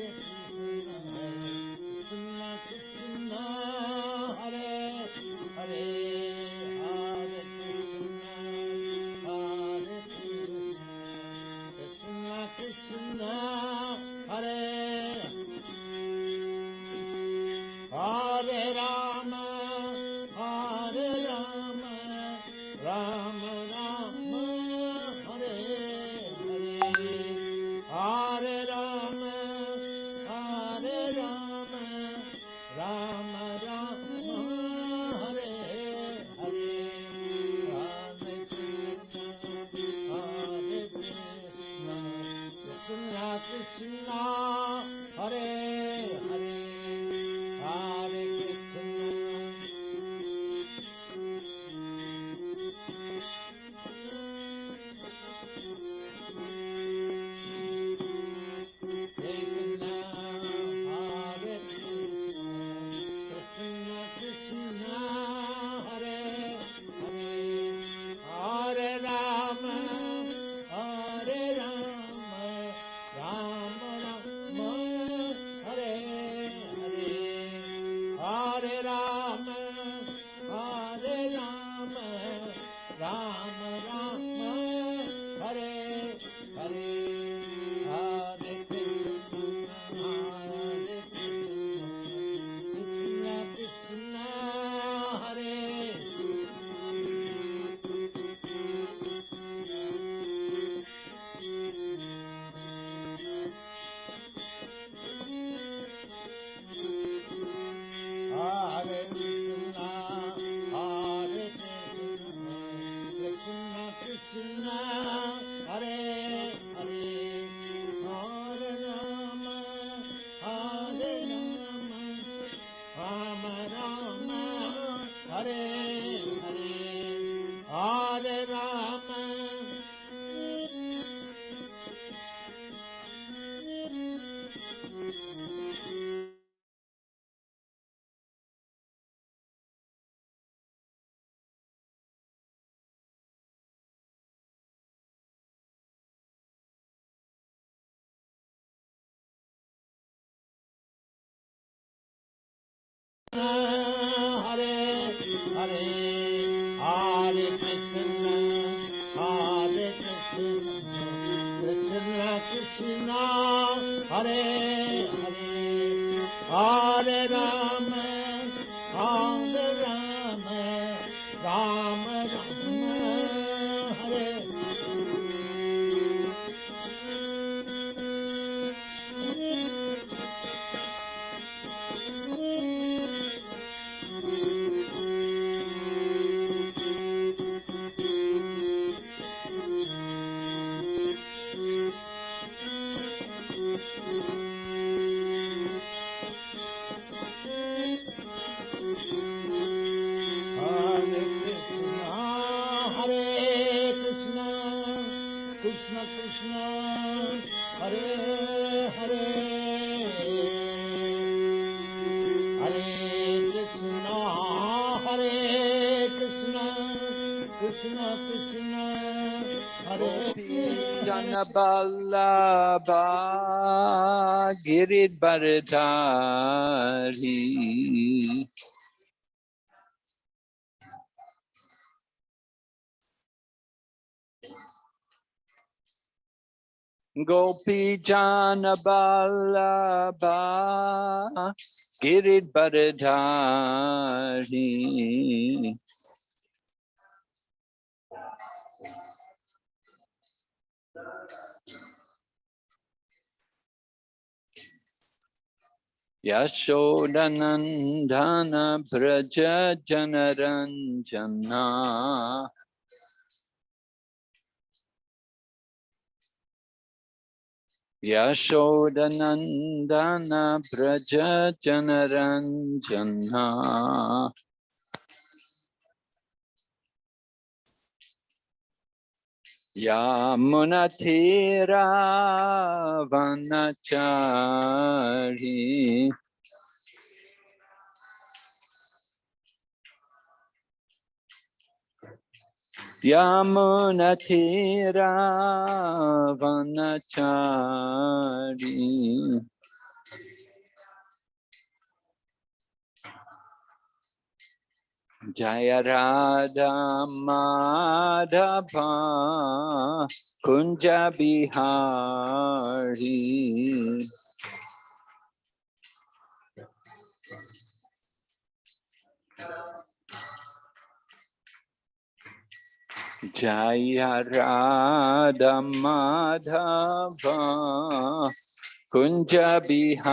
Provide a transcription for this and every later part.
music. Hare Hare Hare Krishna Hare Krishna Krishna Krishna Hare Hare Hare Ballabha Giridharidhari Gopi Jana Ballabha Giridharidhari Yashodanandana Braja Janaranjana Yashodanandana Braja Yamunatira Vanachari. Yamunatira Vanachari Jaya Radha Madhava Kunja Bihari Jaya Radha Madhava Kunja Bihari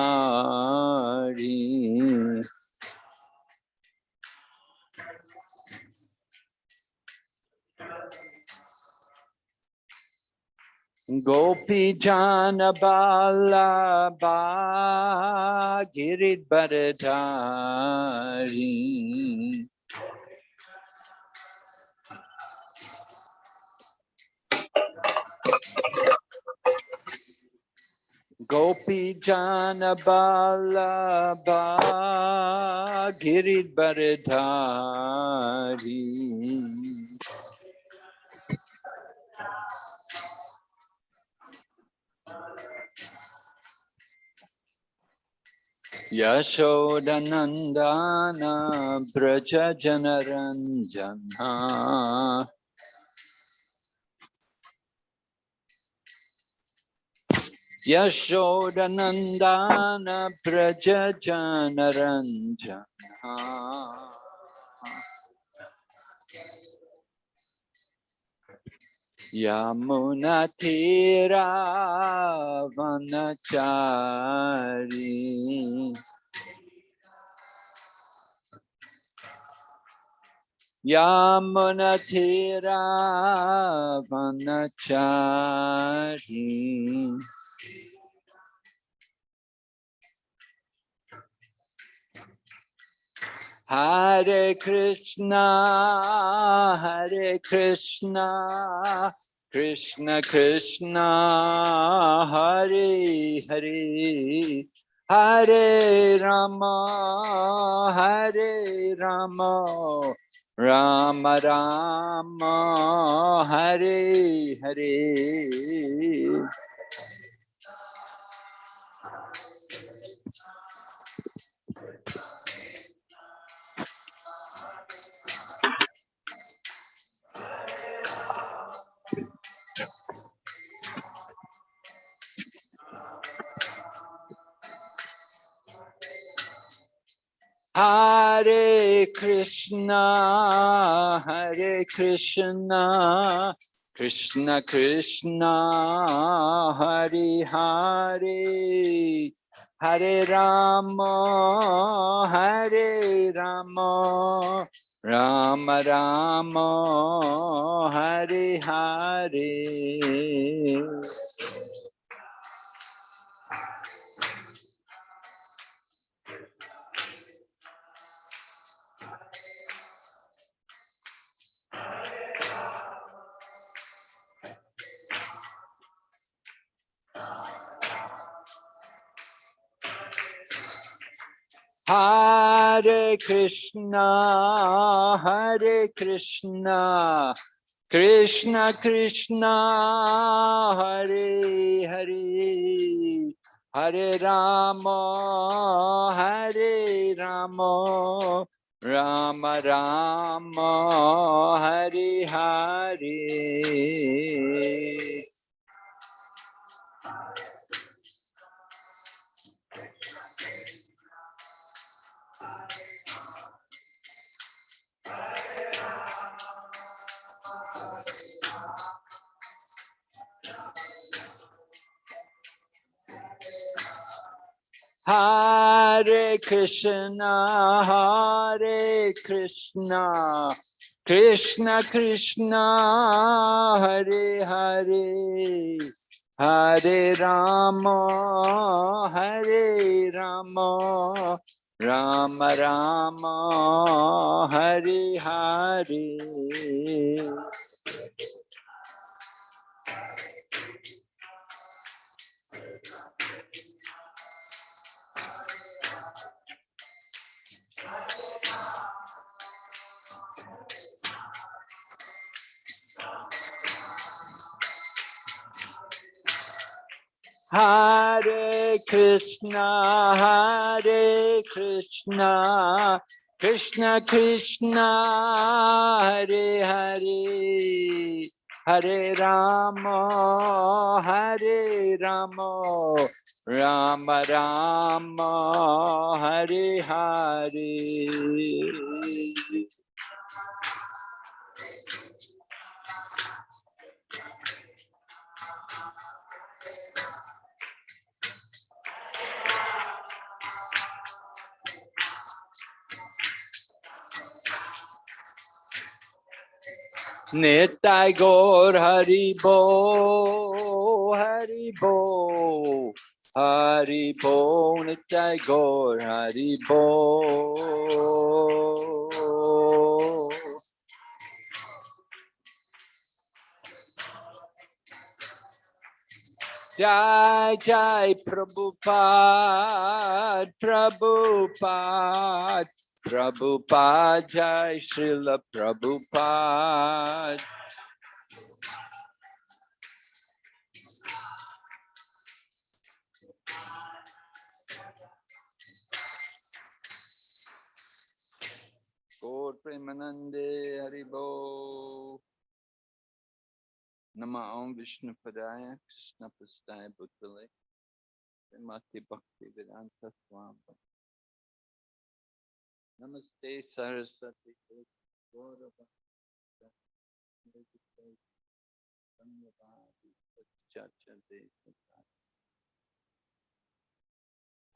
Gopi Jana Bala Girid Bharadari Gopi Jana Bala Girid Bharadari Yashodanandana Braja Janaranjana Yashodanandana Braja Vanachari Yamunatira Vanachari Hare Krishna, Hare Krishna, Krishna Krishna, Hare Hare, Hare Rama, Hare Rama, Rama Rama, Hare Hare. Hare Krishna, Hare Krishna, Krishna Krishna, Hare Hare, Hare Rama, Hare Rama, Rama Rama, Hare Hare. Hare Krishna, Hare Krishna, Krishna Krishna, Hare Hare, Hare Rama, Hare Rama, Rama Rama, Hare Hare. Hare Krishna, Hare Krishna, Krishna Krishna, Hare Hare, Hare Rama, Hare Rama, Rama Rama, Hare Hare. Hare Krishna, Hare Krishna, Krishna Krishna Hare Hare Hare Rama Hare Rama Rama Rama Hare Hare Nitai Gaur Haribo Haribo Haribo Nitai Gaur Haribo Jai Jai Prabhupada Prabhupada Prabhupada Jai Srila Prabhupada. Gaur Premanande Haribo Nama Om Vishnu Padaya Krishna Pastaya Bhutale Srimate Bhakti Vedanta Swami Namaste Saraswati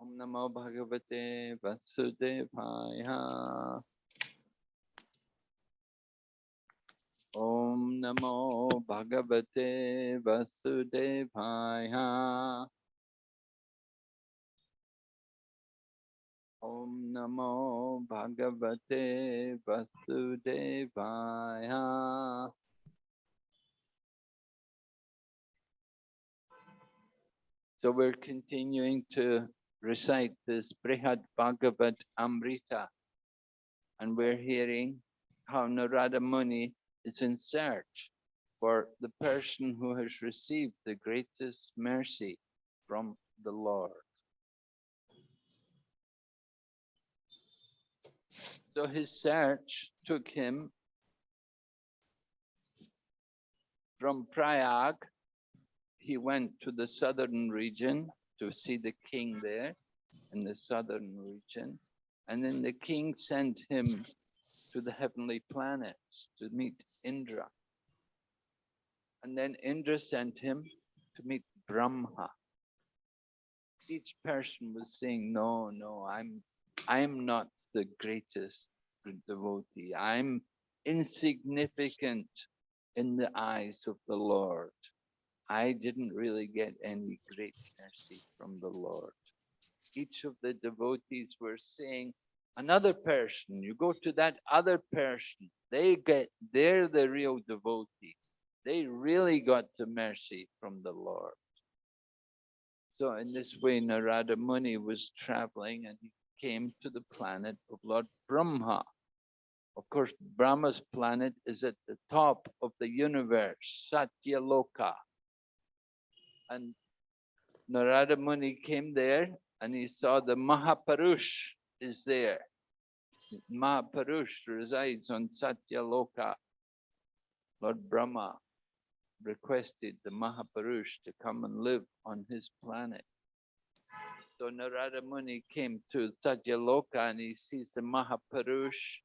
Om Namo Bhagavate Vasudevaya Om Namo Bhagavate Vasudevaya Om Namo Bhagavate Vasudevaya So we're continuing to recite this Brihad Bhagavad Amrita and we're hearing how Narada Muni is in search for the person who has received the greatest mercy from the Lord. So his search took him from Prayag. He went to the southern region to see the king there in the southern region. And then the king sent him to the heavenly planets to meet Indra. And then Indra sent him to meet Brahma. Each person was saying, no, no, I'm, I'm not the greatest devotee. I'm insignificant in the eyes of the Lord. I didn't really get any great mercy from the Lord. Each of the devotees were saying, another person, you go to that other person, they get, they're the real devotee. They really got the mercy from the Lord. So in this way, Narada Muni was traveling and he came to the planet of Lord Brahma. Of course, Brahma's planet is at the top of the universe, Satyaloka. And Narada Muni came there and he saw the Mahapurush is there. Mahapurush resides on Satyaloka. Lord Brahma requested the Mahapurush to come and live on his planet. So Narada Muni came to Satyaloka and he sees the Mahapurush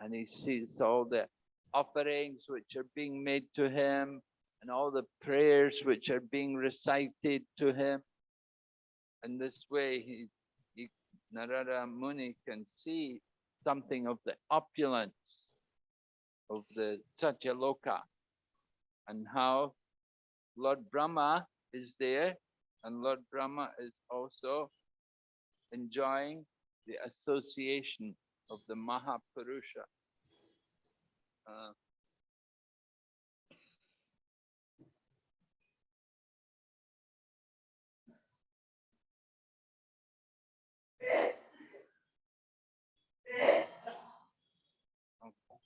and he sees all the offerings which are being made to him and all the prayers which are being recited to him. And this way he, he Narada Muni can see something of the opulence of the Satyaloka and how Lord Brahma is there and Lord Brahma is also enjoying the association of the Mahapurusha. Uh,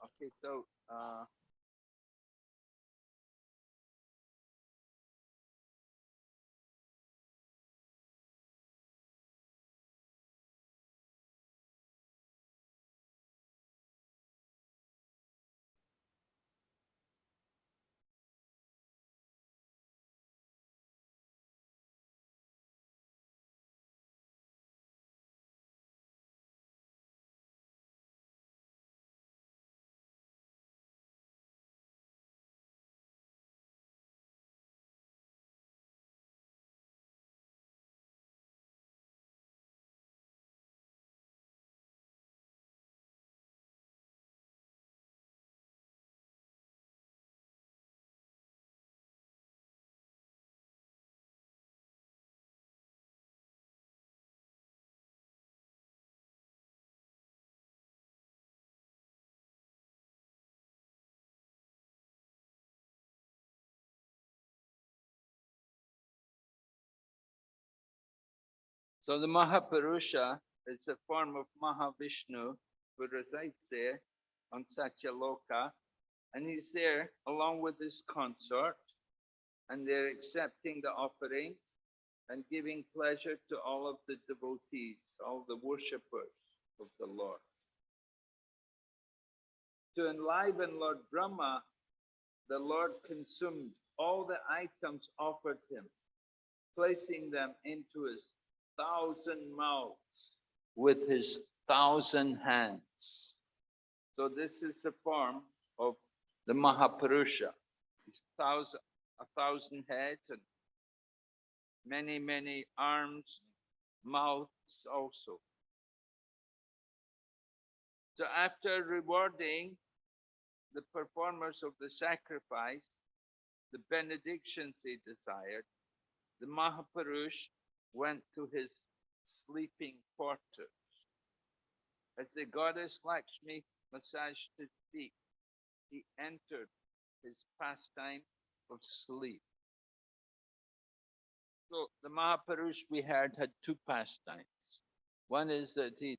okay, so uh, So the Mahapurusha is a form of Mahavishnu who resides there on Satyaloka. And he's there along with his consort. And they're accepting the offering and giving pleasure to all of the devotees, all the worshippers of the Lord. To enliven Lord Brahma, the Lord consumed all the items offered him, placing them into his thousand mouths with his thousand hands. So this is the form of the Mahapurusha. His thousand, a thousand heads and many, many arms, mouths also. So after rewarding the performers of the sacrifice, the benedictions they desired, the Mahapurush went to his sleeping quarters. As the goddess Lakshmi massaged his feet, he entered his pastime of sleep. So the Mahapurush we heard had two pastimes. One is that he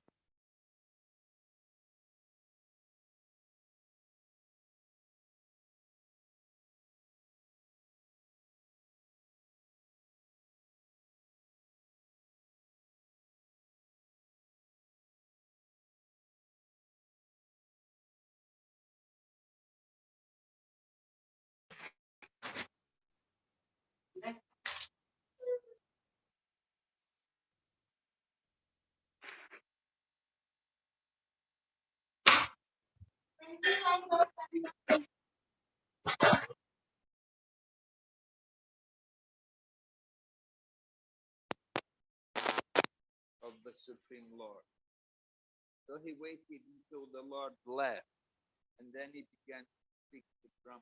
of the Supreme Lord. So he waited until the Lord left, and then he began to speak to Brahma.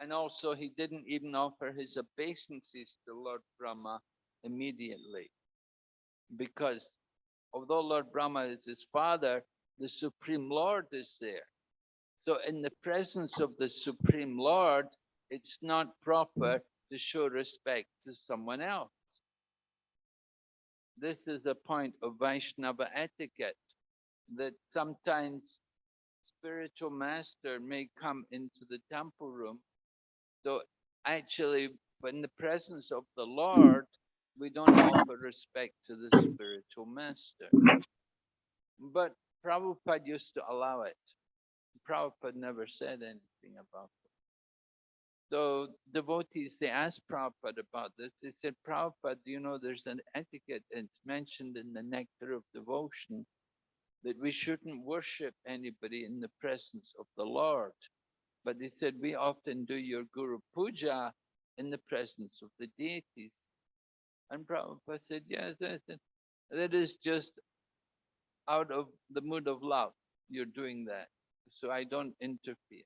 And also, he didn't even offer his obeisances to Lord Brahma immediately, because although Lord Brahma is his father, the Supreme Lord is there. So in the presence of the Supreme Lord, it's not proper to show respect to someone else. This is a point of Vaishnava etiquette that sometimes spiritual master may come into the temple room. So actually, in the presence of the Lord, we don't offer respect to the spiritual master. But Prabhupada used to allow it. Prabhupada never said anything about it. So devotees, they asked Prabhupada about this. They said, Prabhupada, you know there's an etiquette, it's mentioned in the Nectar of Devotion, that we shouldn't worship anybody in the presence of the Lord. But he said, we often do your Guru Puja in the presence of the deities. And Prabhupada said, yes, that, that is just out of the mood of love. You're doing that. So I don't interfere.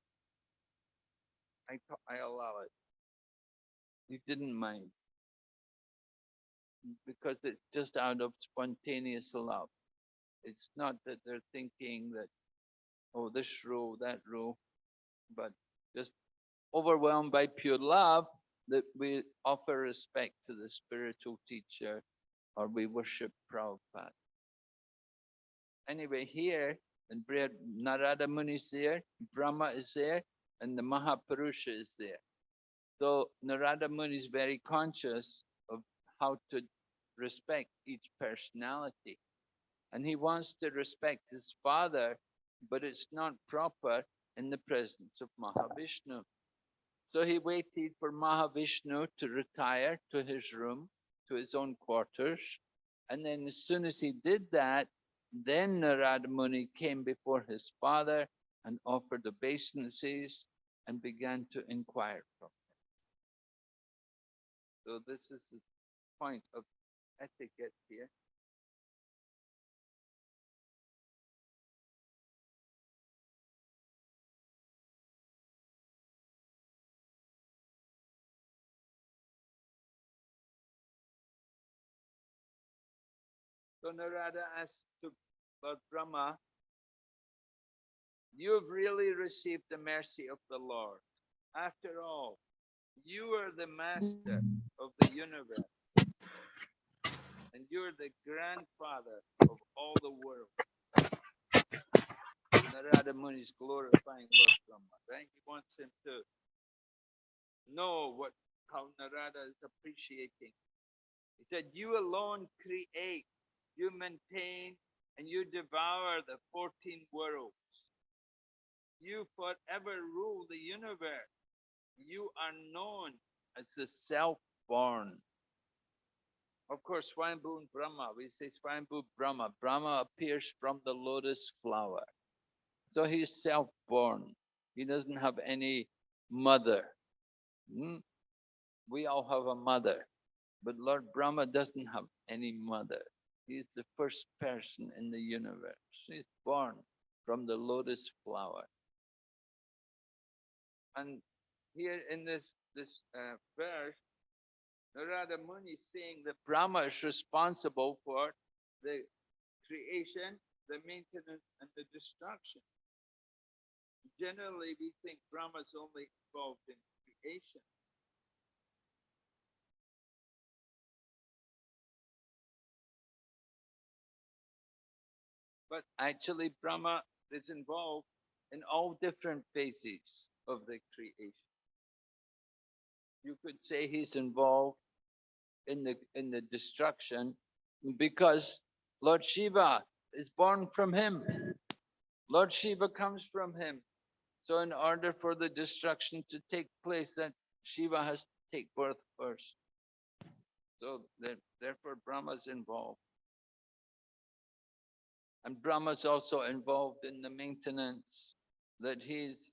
I, I allow it. You didn't mind. Because it's just out of spontaneous love. It's not that they're thinking that, oh, this rule, that rule, but just overwhelmed by pure love that we offer respect to the spiritual teacher or we worship Prabhupada. Anyway, here in Brihad Narada Muni is there, Brahma is there, and the Mahapurusha is there. So Narada Muni is very conscious of how to respect each personality. And he wants to respect his father, but it's not proper in the presence of Mahavishnu. So he waited for Mahavishnu to retire to his room, to his own quarters. And then as soon as he did that, then Narada Muni came before his father and offered obeisances and began to inquire from him. So this is the point of etiquette here. So Narada asked to Lord Brahma, you've really received the mercy of the Lord. After all, you are the master of the universe. And you're the grandfather of all the world. Narada Muni is glorifying Lord Brahma, right? He wants him to know what how Narada is appreciating. He said, You alone create, you maintain, and you devour the 14 worlds. You forever rule the universe. You are known as the self-born. Of course, Swayambhu Brahma, we say Swayambhu Brahma. Brahma appears from the lotus flower. So he's self-born. He doesn't have any mother. Hmm? We all have a mother, but Lord Brahma doesn't have any mother. He's the first person in the universe. He's born from the lotus flower. And here in this, this uh, verse, Narada Muni is saying that Brahma is responsible for the creation, the maintenance, and the destruction. Generally, we think Brahma is only involved in creation. But actually, Brahma is involved in all different phases of the creation. You could say he's involved in the in the destruction because Lord Shiva is born from him. Lord Shiva comes from him. So in order for the destruction to take place, then Shiva has to take birth first. So that, therefore Brahma is involved. And Brahma is also involved in the maintenance that he's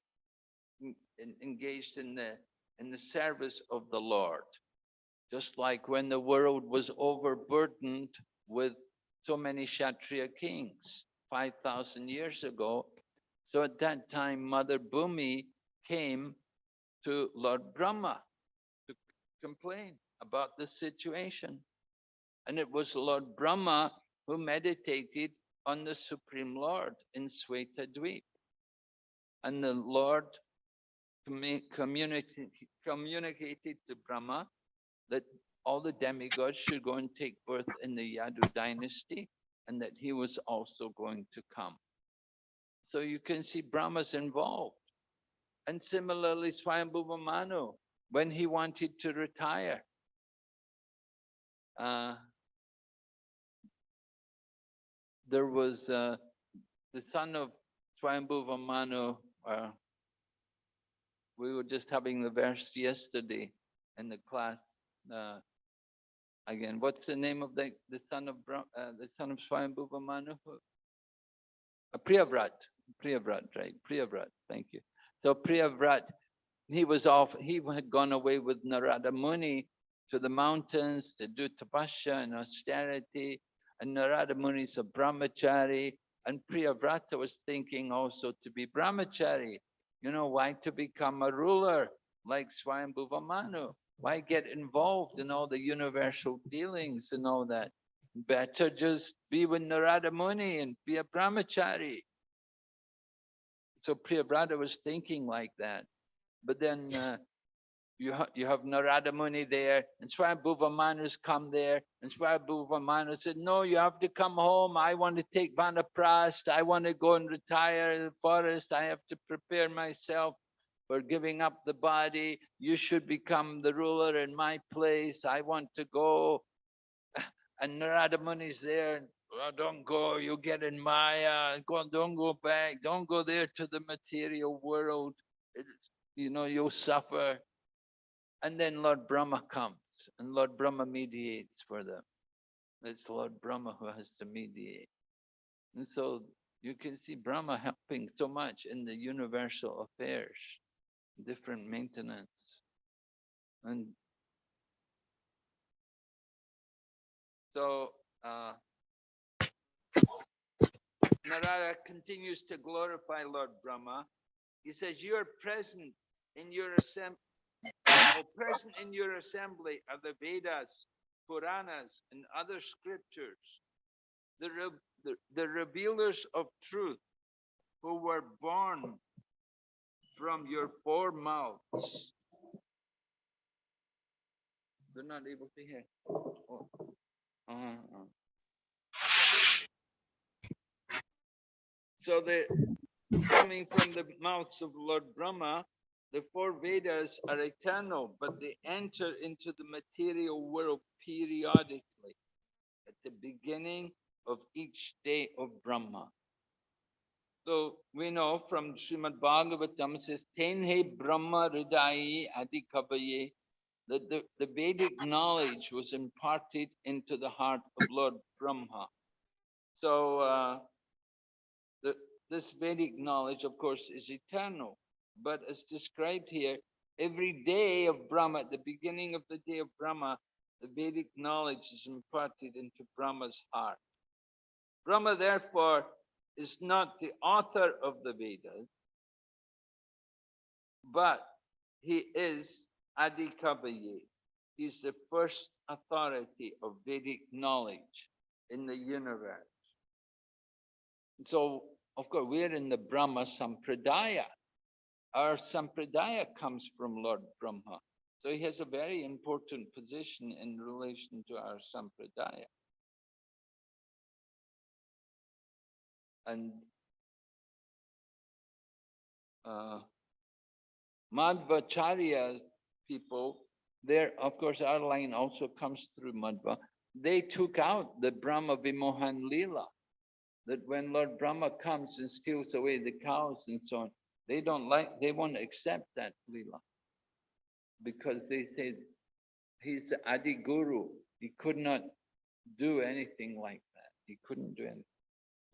en- engaged in the in the service of the Lord. Just like when the world was overburdened with so many Kshatriya kings 5,000 years ago. So at that time, Mother Bhumi came to Lord Brahma to complain about the situation. And it was Lord Brahma who meditated on the Supreme Lord in Sweta Dweep. And the Lord communicated, communicated to Brahma that all the demigods should go and take birth in the Yadu dynasty and that he was also going to come. So you can see Brahma's involved. And similarly, Swayambhuva Manu, when he wanted to retire, uh, there was uh, the son of Swayambhuva uh, we were just having the verse yesterday in the class. Uh, again, what's the name of the, the son of Bra- uh, the son of Swayambhuva Manu? Uh, Priyavrat, Priyavrat, right? Priyavrat, thank you. So Priyavrat, he was off, he had gone away with Narada Muni to the mountains to do tapasya and austerity. And Narada Muni is a brahmachari. And Priyavrata was thinking also to be brahmachari. You know, why to become a ruler like Swayambhuva Manu? Why get involved in all the universal dealings and all that? Better just be with Narada Muni and be a brahmachari. So Priyavrata was thinking like that. but then uh, you, ha you have Narada Muni there, and Swayambhuva Manu's come there, and Manu said, no, you have to come home. I want to take Vanaprast. I want to go and retire in the forest. I have to prepare myself for giving up the body. You should become the ruler in my place. I want to go. And Narada Muni's there. and, "Oh, don't go, you get in Maya. Go, don't go back. Don't go there to the material world. It's, you know, you'll suffer. And then Lord Brahma comes and Lord Brahma mediates for them. It's Lord Brahma who has to mediate. And so you can see Brahma helping so much in the universal affairs, different maintenance. And so uh, Narada continues to glorify Lord Brahma. He says, you are present in your assembly, present in your assembly are the Vedas, Puranas, and other scriptures, the, the, the revealers of truth who were born from your four mouths. They're not able to hear. Oh. Uh, uh. So coming from the mouths of Lord Brahma, the four Vedas are eternal, but they enter into the material world periodically at the beginning of each day of Brahma. So we know from Srimad Bhagavatam, it says, Tenhe Brahma Hridayi Adhikavaye, that the, the Vedic knowledge was imparted into the heart of Lord Brahma. So uh, the, this Vedic knowledge, of course, is eternal, but as described here, every day of Brahma, at the beginning of the day of Brahma, the Vedic knowledge is imparted into Brahma's heart. Brahma, therefore, is not the author of the Vedas, but he is Adhikavaye. He's the first authority of Vedic knowledge in the universe. So, of course, we're in the Brahma Sampradaya. Our Sampradaya comes from Lord Brahma. So he has a very important position in relation to our Sampradaya. And uh, Madhvacharya people, there, of course, our line also comes through Madhva. They took out the Brahma Vimohan Leela, that when Lord Brahma comes and steals away the cows and so on, they don't like, they won't accept that Leela. Because they say he's the Adi Guru. He could not do anything like that. He couldn't do anything.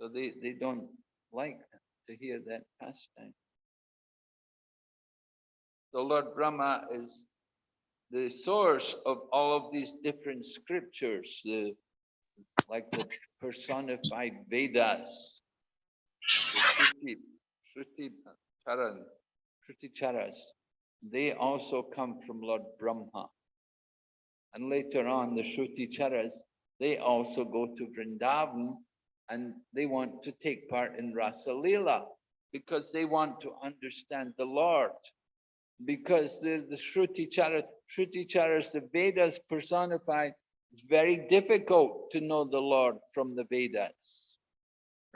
So they, they don't like to hear that pastime. So Lord Brahma is the source of all of these different scriptures, the, like the personified Vedas, the Shruti, Shruti Charan, Shruti Charas, they also come from Lord Brahma. And later on, the Shruti Charas, they also go to Vrindavan and they want to take part in Rasa Leela because they want to understand the Lord. Because the, the Shruti Chara, Shruti Charas, the Vedas personified, it's very difficult to know the Lord from the Vedas.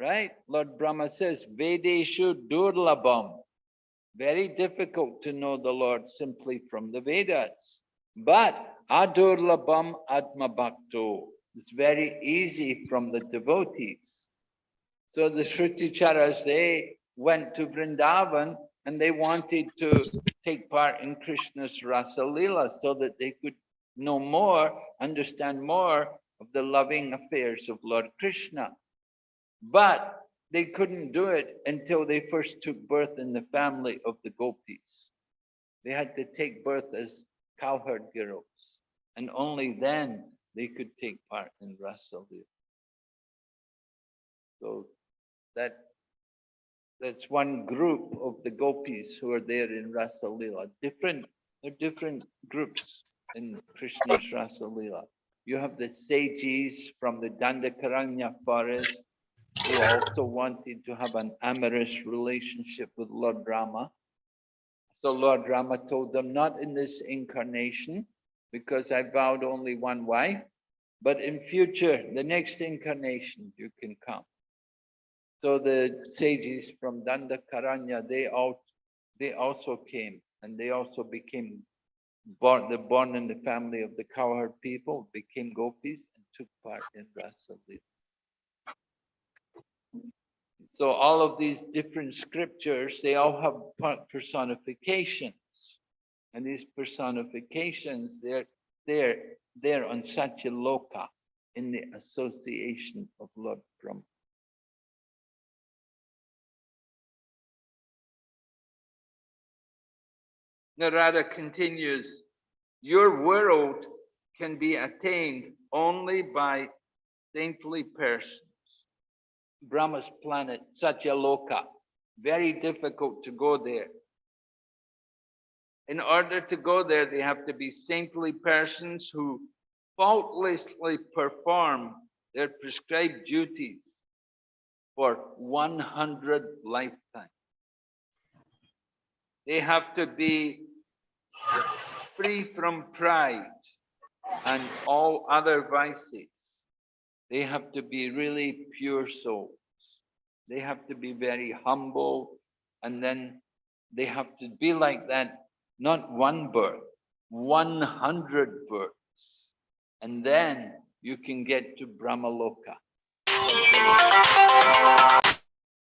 Right? Lord Brahma says, Vedeshu Durlabham. Very difficult to know the Lord simply from the Vedas. But Adurlabham Atma Bhakto. It's very easy from the devotees. So the Shruti they went to Vrindavan and they wanted to take part in Krishna's Rasa Leela so that they could know more, understand more of the loving affairs of Lord Krishna. But they couldn't do it until they first took birth in the family of the gopis. They had to take birth as cowherd girls. And only then they could take part in Rasa Leela. So that that's one group of the gopis who are there in Rasa Leela. Different, there are different groups in Krishna's Rasa Leela. You have the sages from the Dandakaranya forest who also wanted to have an amorous relationship with Lord Rama. So Lord Rama told them, not in this incarnation, because I vowed only one wife, but in future, the next incarnation, you can come. So the sages from Dandakaranya, they all, they also came and they also became born, the born in the family of the cowherd people, became gopis and took part in Rasa So all of these different scriptures, they all have personifications. And these personifications, they're, they're, they're on Satyaloka in the association of Lord Brahma. Narada continues, your world can be attained only by saintly persons. Brahma's planet, Satyaloka, very difficult to go there. In order to go there, they have to be saintly persons who faultlessly perform their prescribed duties for 100 lifetimes. They have to be free from pride and all other vices. They have to be really pure souls. They have to be very humble and then they have to be like that, not one birth, 100 births. And then you can get to Brahmaloka.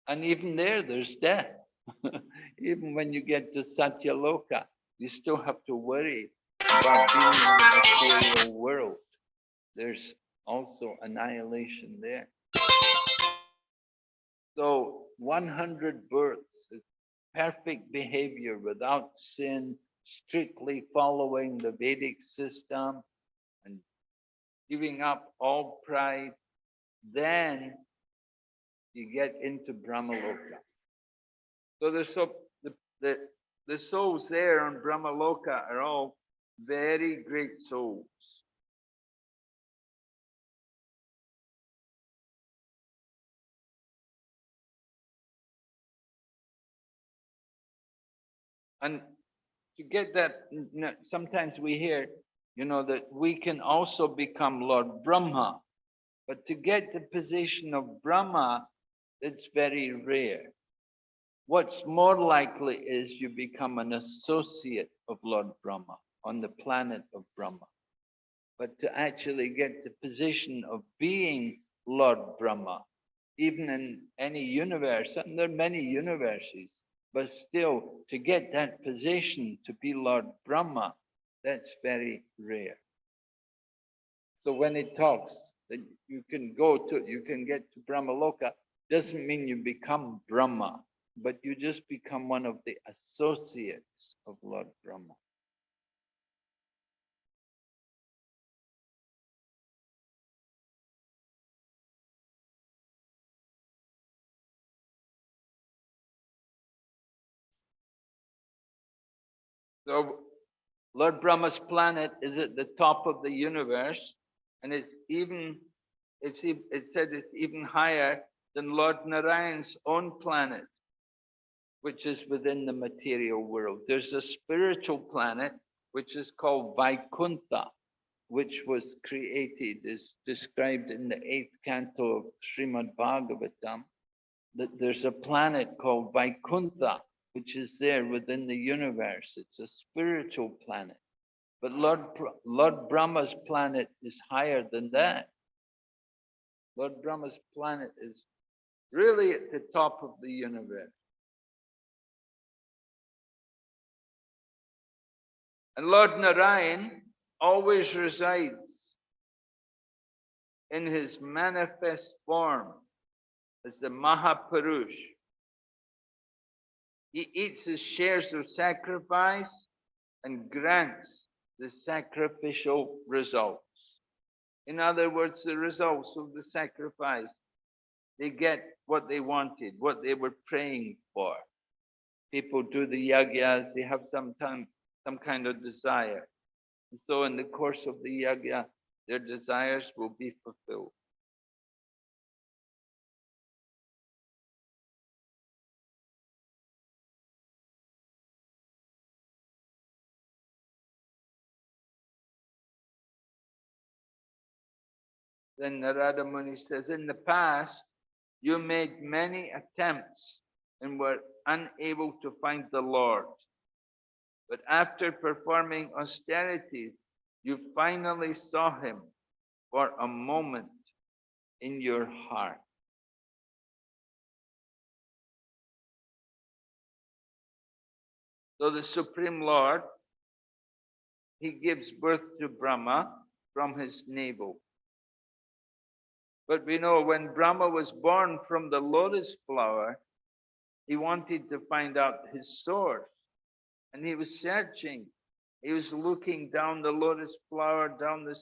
And even there, there's death. even when you get to Satyaloka, you still have to worry about being in the material world. There's also annihilation there. So 100 births is perfect behavior without sin, strictly following the Vedic system and giving up all pride, then you get into Brahmaloka. So the, so the, the, the souls there on Brahmaloka are all very great souls. And to get that, sometimes we hear, you know, that we can also become Lord Brahma. But to get the position of Brahma, it's very rare. What's more likely is you become an associate of Lord Brahma on the planet of Brahma. But to actually get the position of being Lord Brahma, even in any universe, and there are many universes, but still to get that position to be Lord Brahma, that's very rare. So when it talks that you can go to, you can get to Brahmaloka, doesn't mean you become Brahma but you just become one of the associates of Lord Brahma. So Lord Brahma's planet is at the top of the universe, and it's even it's it said it's even higher than Lord Narayan's own planet which is within the material world. There's a spiritual planet, which is called Vaikuntha, which was created, is described in the eighth canto of Srimad Bhagavatam, that there's a planet called Vaikuntha, which is there within the universe. It's a spiritual planet. But Lord, Lord Brahma's planet is higher than that. Lord Brahma's planet is really at the top of the universe. And Lord Narayan always resides in his manifest form as the Mahapurush. He eats his shares of sacrifice and grants the sacrificial results. In other words, the results of the sacrifice. They get what they wanted, what they were praying for. People do the yagyas, they have some time, some kind of desire. And so in the course of the yagya, their desires will be fulfilled. Then Narada Muni says, in the past, you made many attempts and were unable to find the Lord. But after performing austerities, you finally saw him for a moment in your heart. So the Supreme Lord, he gives birth to Brahma from his navel. But we know when Brahma was born from the lotus flower, he wanted to find out his source. And he was searching. He was looking down the lotus flower, down the,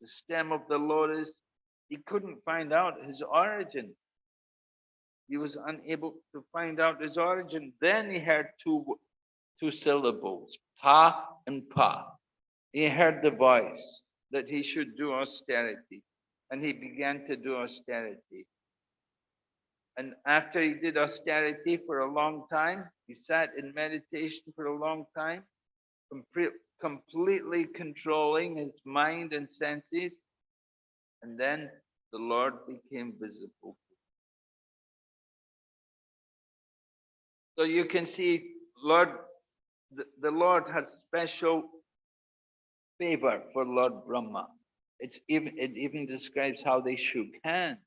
the stem of the lotus. He couldn't find out his origin. He was unable to find out his origin. Then he heard two, two syllables, ta and pa. He heard the voice that he should do austerity and he began to do austerity. And after he did austerity for a long time, he sat in meditation for a long time, completely controlling his mind and senses. And then the Lord became visible. So you can see, Lord, the, the Lord has special favor for Lord Brahma. It's even, it even describes how they shook hands.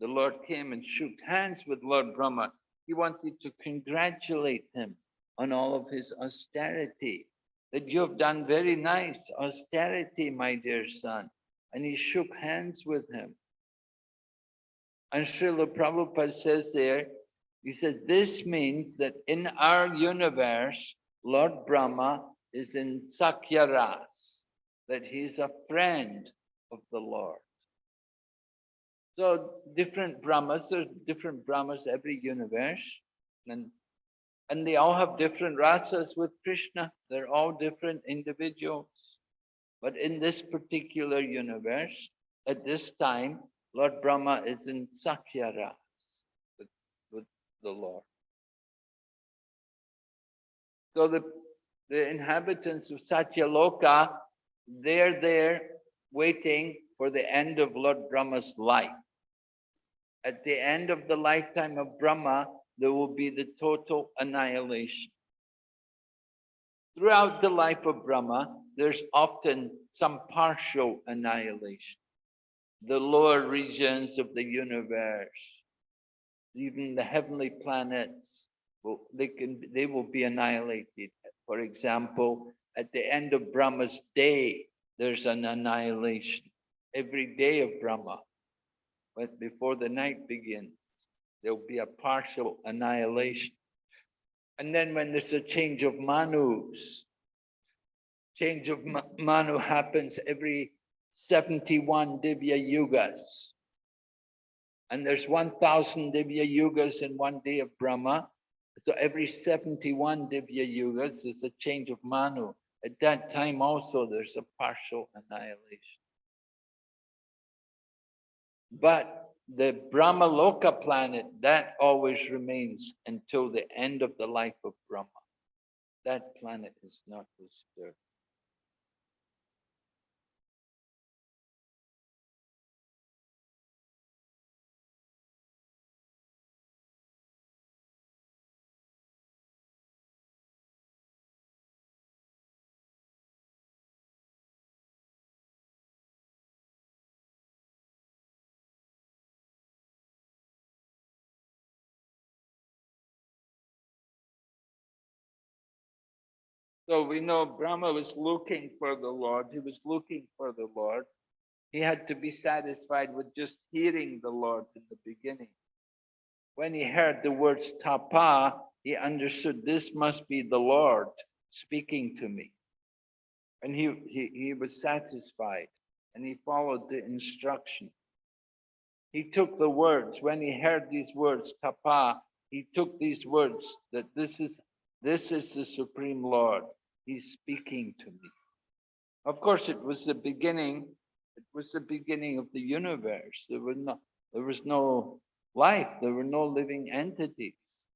The Lord came and shook hands with Lord Brahma. He wanted to congratulate him on all of his austerity. That you have done very nice austerity, my dear son. And he shook hands with him. And Srila Prabhupada says there, he said, this means that in our universe, Lord Brahma is in Sakyaras that he's a friend of the Lord. So different Brahmas, there's different Brahmas every universe, and and they all have different rasas with Krishna. They're all different individuals. But in this particular universe, at this time, Lord Brahma is in Sakya Ras with, with the Lord. So the, the inhabitants of Satyaloka they're there waiting for the end of Lord Brahma's life. At the end of the lifetime of Brahma, there will be the total annihilation. Throughout the life of Brahma, there's often some partial annihilation. The lower regions of the universe, even the heavenly planets, they, can, they will be annihilated. For example, at the end of Brahma's day, there's an annihilation. Every day of Brahma, but before the night begins, there'll be a partial annihilation. And then when there's a change of manus, change of manu happens every 71 Divya Yugas. And there's 1,000 Divya Yugas in one day of Brahma. So every 71 Divya Yugas, there's a change of Manu. At that time also, there's a partial annihilation. But the Brahmaloka planet, that always remains until the end of the life of Brahma. That planet is not disturbed. So we know Brahma was looking for the Lord. He was looking for the Lord. He had to be satisfied with just hearing the Lord in the beginning. When he heard the words tapa, he understood this must be the Lord speaking to me. And he, he, he was satisfied and he followed the instruction. He took the words, when he heard these words, tapa, he took these words that this is this is the Supreme Lord. He's speaking to me. Of course, it was the beginning. It was the beginning of the universe. There was no, there was no life. There were no living entities.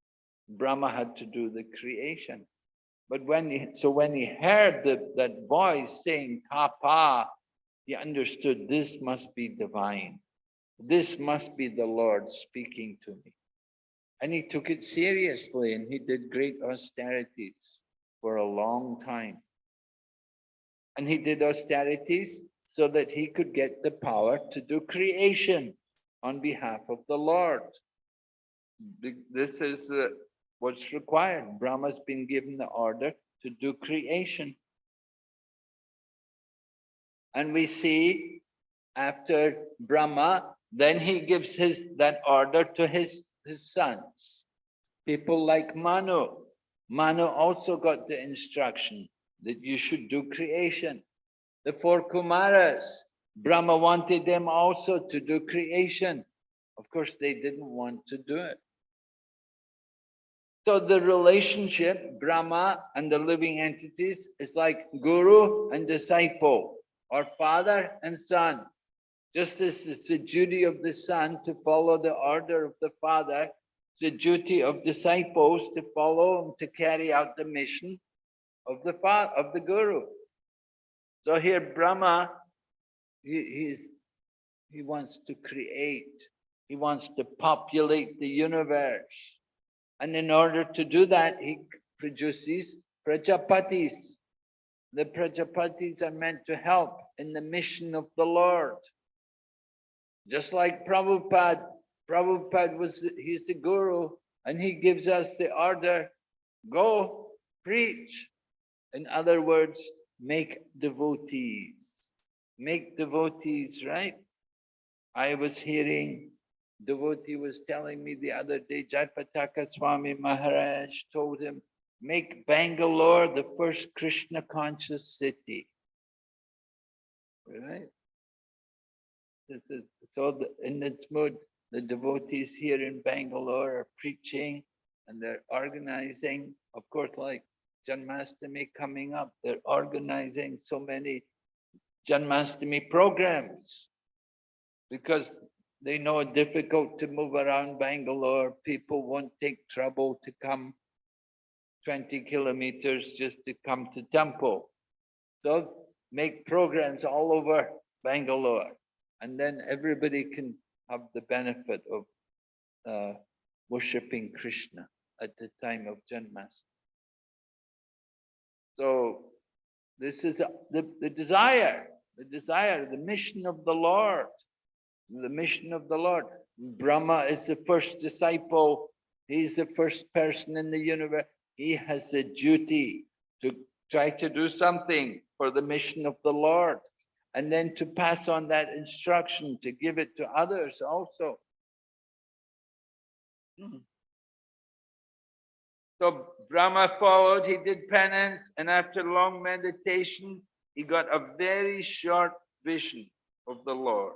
Brahma had to do the creation. But when he, so when he heard the, that voice saying tapa, he understood this must be divine. This must be the Lord speaking to me. And he took it seriously and he did great austerities for a long time. And he did austerities so that he could get the power to do creation on behalf of the Lord. This is uh, what's required. Brahma's been given the order to do creation. And we see after Brahma, then he gives his that order to his, his sons. People like Manu. Manu also got the instruction that you should do creation. The four Kumaras, Brahma wanted them also to do creation. Of course, they didn't want to do it. So the relationship, Brahma and the living entities, is like guru and disciple, or father and son. Just as it's the duty of the son to follow the order of the father, the duty of disciples to follow and to carry out the mission of the of the guru. So here Brahma, he, he wants to create, he wants to populate the universe. And in order to do that, he produces Prajapatis. The Prajapatis are meant to help in the mission of the Lord. Just like Prabhupada, Prabhupada was, he's the guru and he gives us the order, go preach. In other words, make devotees, make devotees, right? I was hearing devotee was telling me the other day, Jayapataka Swami Maharaj told him, make Bangalore the first Krishna conscious city. Right? This is, so in its mood, the devotees here in Bangalore are preaching and they're organizing, of course, like Janmastami coming up, they're organizing so many Janmastami programs because they know it's difficult to move around Bangalore. People won't take trouble to come 20 kilometers just to come to temple. So make programs all over Bangalore. And then everybody can have the benefit of uh, worshipping Krishna at the time of Janmashtami. So this is the, the desire, the desire, the mission of the Lord the mission of the Lord. Brahma is the first disciple. He's the first person in the universe. He has a duty to try to do something for the mission of the Lord and then to pass on that instruction, to give it to others also. Hmm. So Brahma followed, he did penance, and after long meditation, he got a very short vision of the Lord.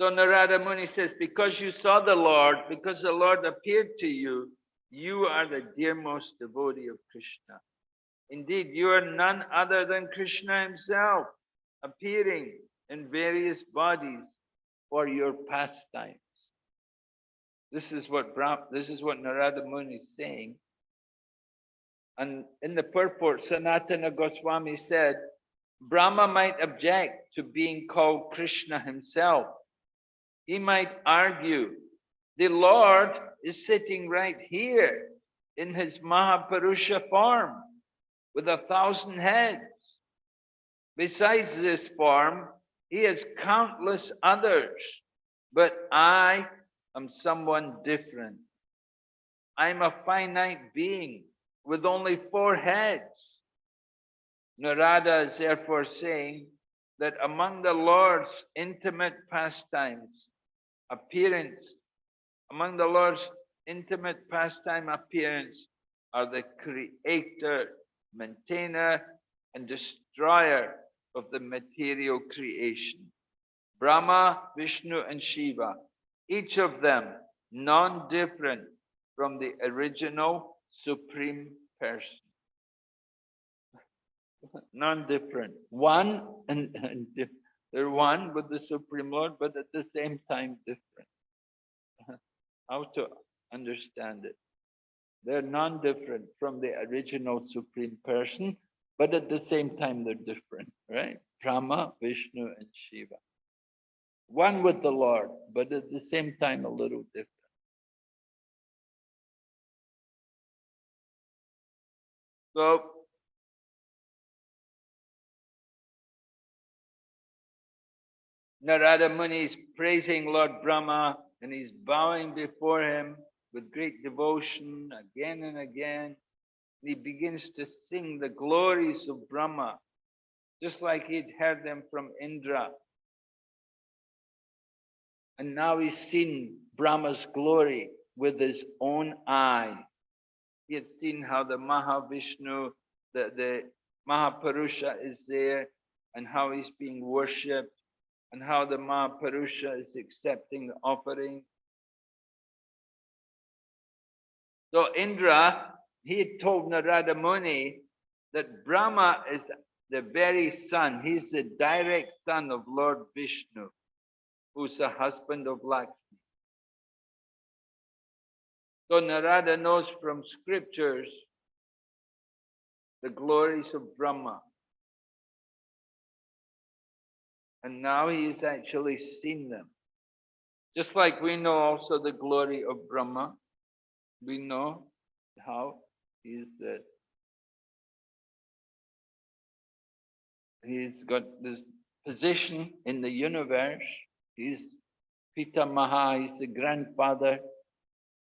So Narada Muni says, because you saw the Lord, because the Lord appeared to you, you are the dearmost devotee of Krishna. Indeed, you are none other than Krishna himself, appearing in various bodies for your pastimes. This is what this is what Narada Muni is saying. And in the purport, Sanatana Goswami said, Brahma might object to being called Krishna himself he might argue, the Lord is sitting right here in his Mahapurusha form with a thousand heads. Besides this form, he has countless others, but I am someone different. I'm a finite being with only four heads. Narada is therefore saying that among the Lord's intimate pastimes, appearance, among the Lord's intimate pastime appearance are the creator, maintainer, and destroyer of the material creation. Brahma, Vishnu, and Shiva, each of them non-different from the original supreme person. non-different. One and, and they're one with the Supreme Lord, but at the same time different. How to understand it? They're non-different from the original Supreme Person, but at the same time they're different, right? Brahma, Vishnu, and Shiva. One with the Lord, but at the same time a little different. So Narada Muni is praising Lord Brahma and he's bowing before him with great devotion again and again. And he begins to sing the glories of Brahma, just like he'd heard them from Indra. And now he's seen Brahma's glory with his own eye. He had seen how the Mahavishnu, the, the Mahapurusha is there and how he's being worshipped and how the Mahapurusha is accepting the offering. So Indra, he told Narada Muni that Brahma is the very son, he's the direct son of Lord Vishnu, who's the husband of Lakshmi. So Narada knows from scriptures the glories of Brahma. And now he has actually seen them. Just like we know also the glory of Brahma, we know how that he's got this position in the universe. He's Pitamaha, he's the grandfather,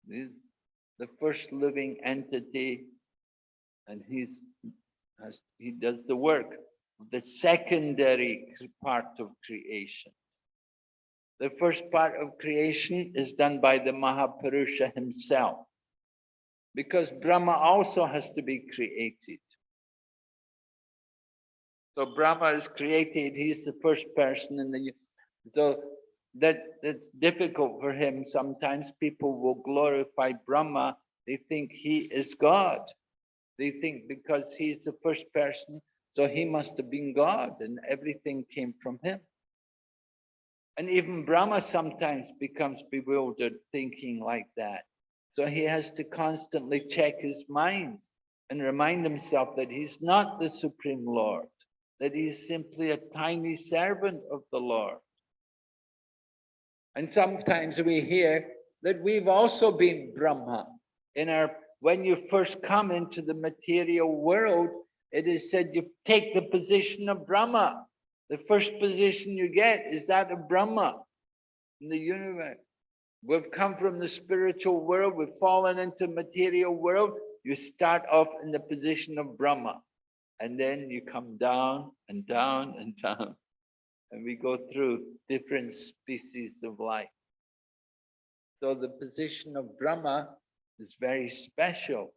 he's the first living entity, and he's has, he does the work of the secondary part of creation. The first part of creation is done by the Mahapurusha himself, because Brahma also has to be created. So Brahma is created, he's the first person in the, so that it's difficult for him. Sometimes people will glorify Brahma, they think he is God. They think because he's the first person, so he must have been God and everything came from him. And even Brahma sometimes becomes bewildered thinking like that. So he has to constantly check his mind and remind himself that he's not the Supreme Lord, that he's simply a tiny servant of the Lord. And sometimes we hear that we've also been Brahma. In our, when you first come into the material world, it is said you take the position of Brahma. The first position you get is that of Brahma in the universe. We've come from the spiritual world, we've fallen into material world. You start off in the position of Brahma, and then you come down and down and down. And we go through different species of life. So the position of Brahma is very special.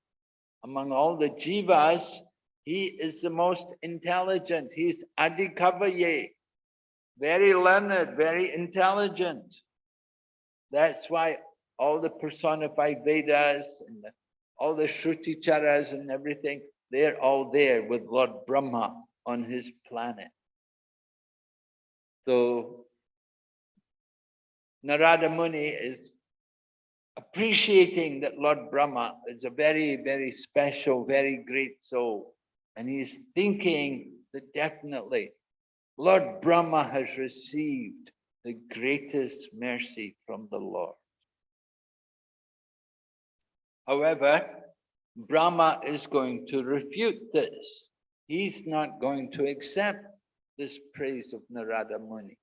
Among all the jivas, he is the most intelligent. He's Adhikavaye, very learned, very intelligent. That's why all the personified Vedas and all the Shruti Charas and everything, they're all there with Lord Brahma on his planet. So Narada Muni is appreciating that Lord Brahma is a very, very special, very great soul. And he's thinking that definitely Lord Brahma has received the greatest mercy from the Lord. However, Brahma is going to refute this. He's not going to accept this praise of Narada Muni.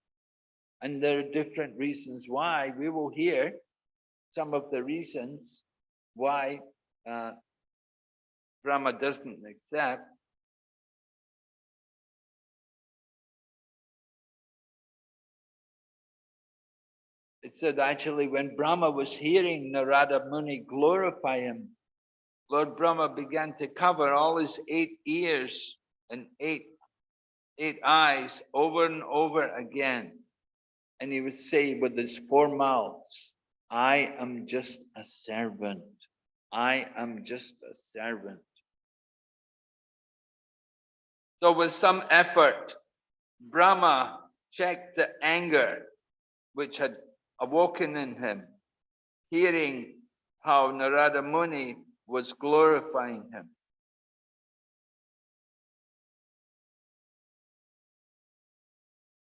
And there are different reasons why. We will hear some of the reasons why uh, Brahma doesn't accept. It said actually when Brahma was hearing Narada Muni glorify him, Lord Brahma began to cover all his eight ears and eight, eight eyes over and over again. And he would say with his four mouths, I am just a servant. I am just a servant. So with some effort, Brahma checked the anger which had awoken in him, hearing how Narada Muni was glorifying him.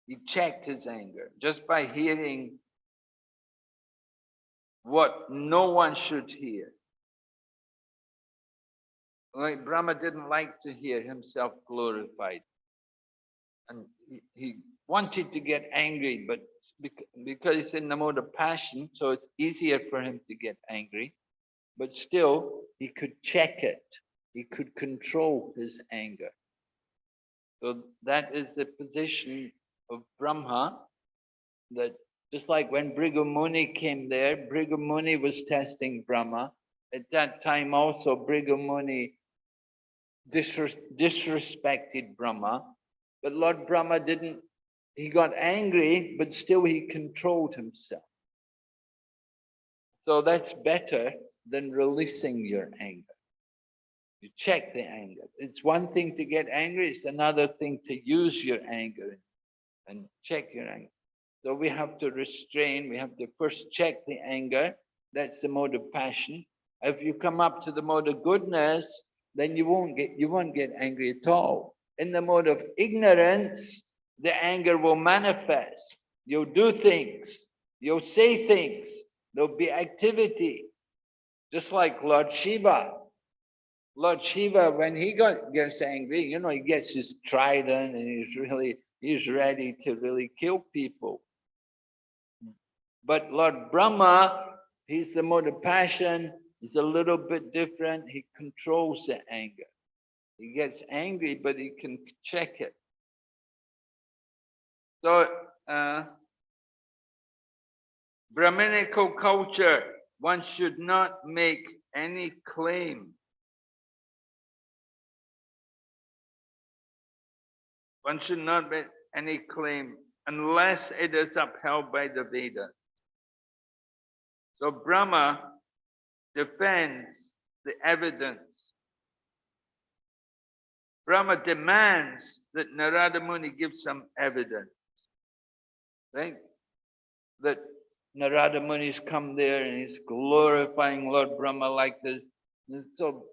He checked his anger just by hearing what no one should hear. Like Brahma didn't like to hear himself glorified. And he, he wanted to get angry, but because it's in the mode of passion, so it's easier for him to get angry. But still, he could check it. He could control his anger. So that is the position of Brahma, that just like when Bhrigu Muni came there, Bhrigu Muni was testing Brahma. At that time also, Bhrigu Muni disres disrespected Brahma, but Lord Brahma didn't, he got angry, but still he controlled himself. So that's better than releasing your anger. You check the anger. It's one thing to get angry, it's another thing to use your anger and check your anger. So we have to restrain, we have to first check the anger. That's the mode of passion. If you come up to the mode of goodness, then you won't get you won't get angry at all. In the mode of ignorance, the anger will manifest. You'll do things, you'll say things, there'll be activity. Just like Lord Shiva. Lord Shiva, when he got gets angry, you know, he gets his trident and he's really he's ready to really kill people. But Lord Brahma, he's the mode of passion, he's a little bit different. He controls the anger. He gets angry, but he can check it. So, uh, Brahminical culture, one should not make any claim. One should not make any claim unless it is upheld by the Vedas. So Brahma defends the evidence. Brahma demands that Narada Muni give some evidence. Right? That Narada Muni's come there and he's glorifying Lord Brahma like this. And so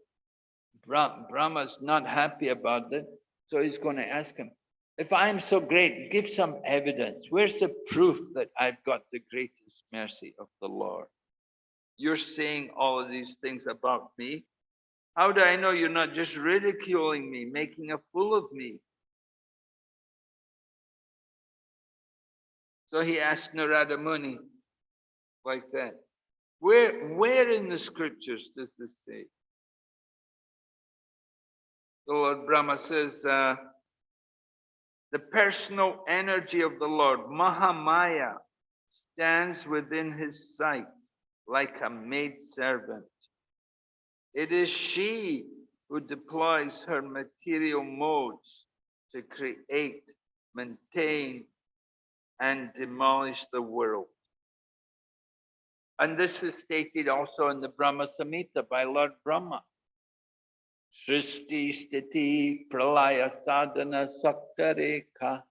Brahma's not happy about that. So he's going to ask him, if I'm so great, give some evidence. Where's the proof that I've got the greatest mercy of the Lord? You're saying all of these things about me. How do I know you're not just ridiculing me, making a fool of me? So he asked Narada Muni like that. Where, where in the scriptures does this say? The Lord Brahma says, uh, the personal energy of the Lord, Mahamaya, stands within his sight like a maid servant. It is she who deploys her material modes to create, maintain, and demolish the world. And this is stated also in the Brahma Samhita by Lord Brahma. Srishti Stiti Pralaya Sadhana Saktareka